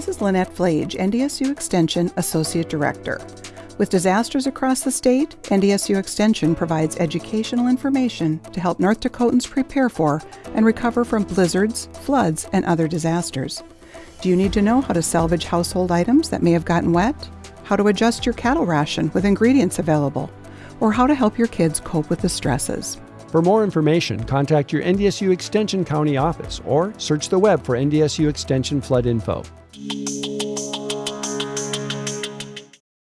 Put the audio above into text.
This is Lynette Flage, NDSU Extension Associate Director. With disasters across the state, NDSU Extension provides educational information to help North Dakotans prepare for and recover from blizzards, floods, and other disasters. Do you need to know how to salvage household items that may have gotten wet? How to adjust your cattle ration with ingredients available? Or how to help your kids cope with the stresses? For more information, contact your NDSU Extension County office or search the web for NDSU Extension Flood Info.